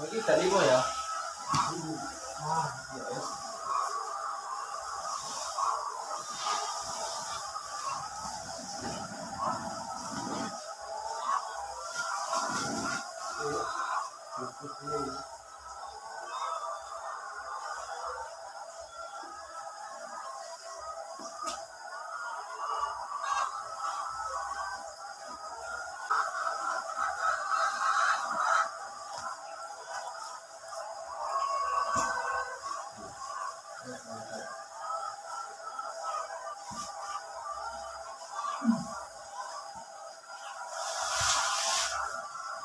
Ini dari lima ya?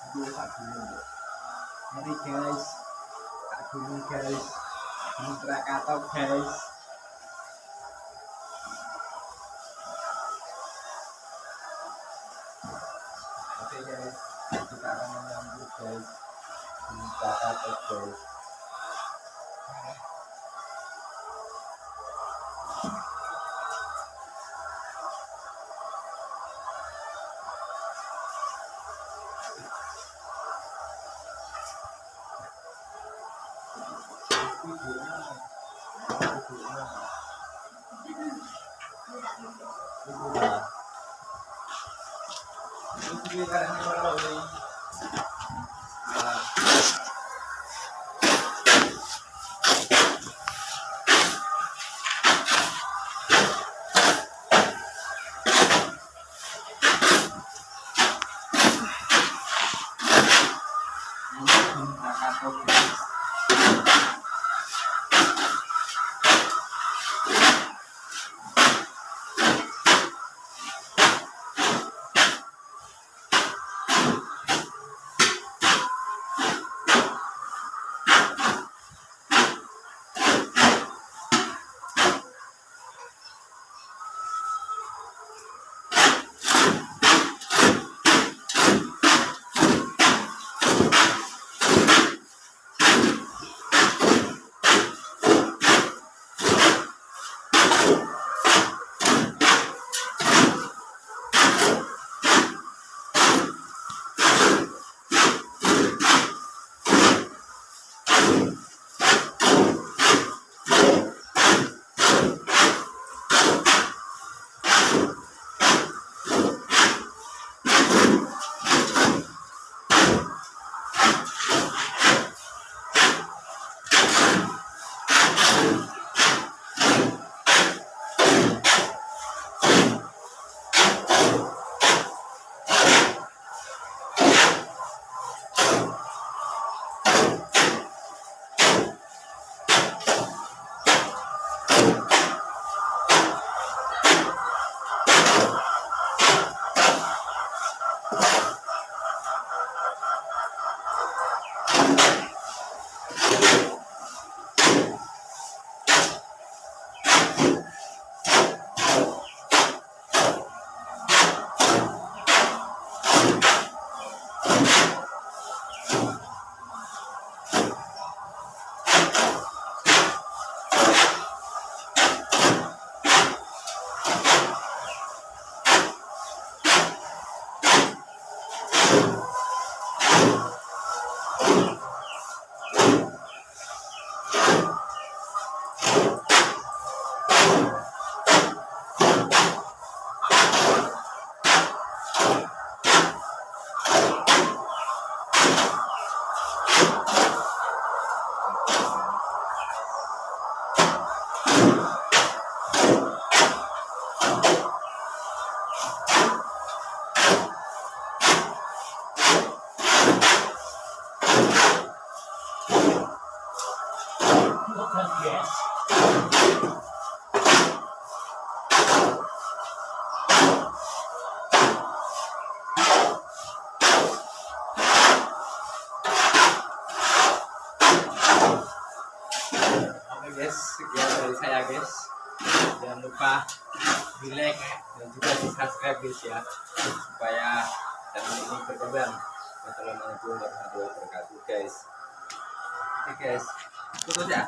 Dua kaki dulu. Mari guys. Kaki dulu guys. Ini Krakatau guys. Oke guys, kita akan menyambut guys di Krakatau guys. Ini jangan lupa di like dan juga di subscribe guys ya. Supaya channel ini berkembang. Wassalamualaikum warahmatullahi wabarakatuh guys. Oke guys. Tutup ya